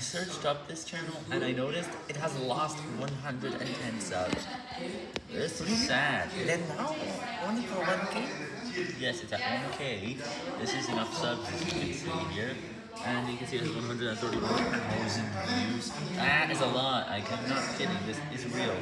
searched up this channel and I noticed it has lost 110 subs. This is sad. Then now, only for 1k? Yes, it's at 1k. This is enough subs as you can see here. And you can see it has 131,000 views. That is a lot. I am not kidding. This is real.